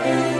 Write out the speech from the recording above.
Música